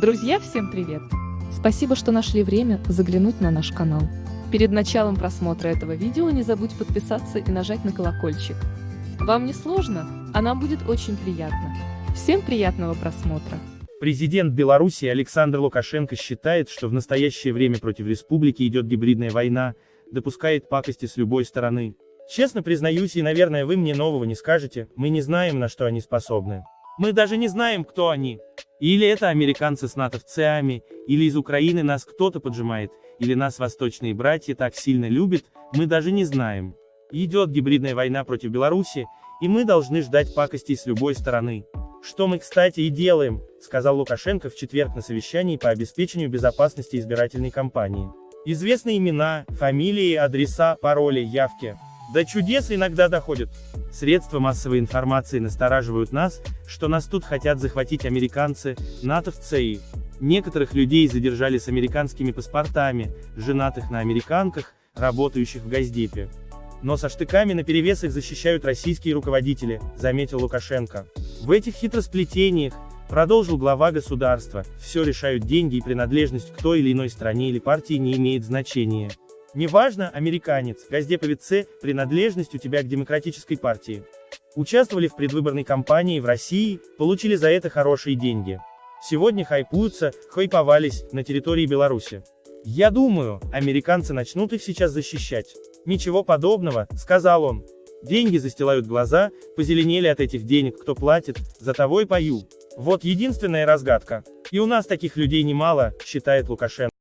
Друзья, всем привет! Спасибо, что нашли время заглянуть на наш канал. Перед началом просмотра этого видео не забудь подписаться и нажать на колокольчик. Вам не сложно, а нам будет очень приятно. Всем приятного просмотра! Президент Беларуси Александр Лукашенко считает, что в настоящее время против республики идет гибридная война, допускает пакости с любой стороны. Честно признаюсь, и, наверное, вы мне нового не скажете, мы не знаем, на что они способны. Мы даже не знаем, кто они. Или это американцы с натовцами, или из Украины нас кто-то поджимает, или нас восточные братья так сильно любят, мы даже не знаем. Идет гибридная война против Беларуси, и мы должны ждать пакостей с любой стороны. Что мы, кстати, и делаем, сказал Лукашенко в четверг на совещании по обеспечению безопасности избирательной кампании. Известны имена, фамилии, адреса, пароли, явки. До чудес иногда доходят. Средства массовой информации настораживают нас, что нас тут хотят захватить американцы, натовцы и... Некоторых людей задержали с американскими паспортами, женатых на американках, работающих в Газдепе. Но со штыками наперевес их защищают российские руководители, заметил Лукашенко. В этих хитросплетениях, продолжил глава государства, все решают деньги и принадлежность к той или иной стране или партии не имеет значения. Неважно, американец, газдеповец принадлежность у тебя к демократической партии. Участвовали в предвыборной кампании в России, получили за это хорошие деньги. Сегодня хайпуются, хайповались, на территории Беларуси. Я думаю, американцы начнут их сейчас защищать. Ничего подобного, сказал он. Деньги застилают глаза, позеленели от этих денег, кто платит, за того и пою. Вот единственная разгадка. И у нас таких людей немало, считает Лукашенко.